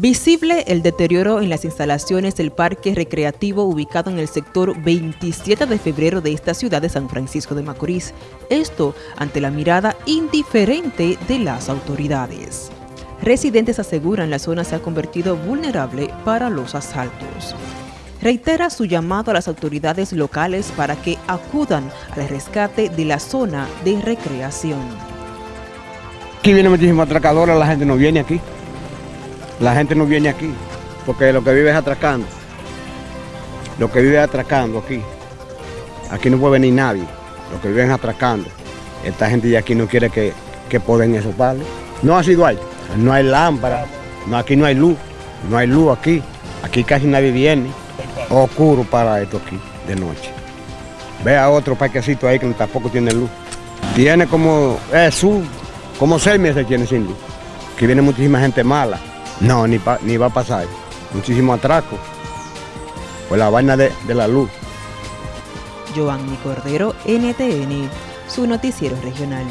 Visible el deterioro en las instalaciones del parque recreativo ubicado en el sector 27 de febrero de esta ciudad de San Francisco de Macorís. Esto ante la mirada indiferente de las autoridades. Residentes aseguran la zona se ha convertido vulnerable para los asaltos. Reitera su llamado a las autoridades locales para que acudan al rescate de la zona de recreación. Aquí viene muchísimo atracadores, la gente no viene aquí. La gente no viene aquí, porque lo que vive es atracando. Lo que vive es atracando aquí. Aquí no puede venir nadie. Lo que vive es atracando. Esta gente de aquí no quiere que, que poden esos palos. No ha sido ahí. No hay lámpara. No, aquí no hay luz. No hay luz aquí. Aquí casi nadie viene. Oscuro para esto aquí de noche. Vea otro parquecito ahí que tampoco tiene luz. Tiene como, es como seis meses tiene sin luz. Aquí viene muchísima gente mala. No, ni, ni va a pasar. Muchísimo atraco. Por la vaina de, de la luz. Giovanni Cordero, NTN, su noticiero regional.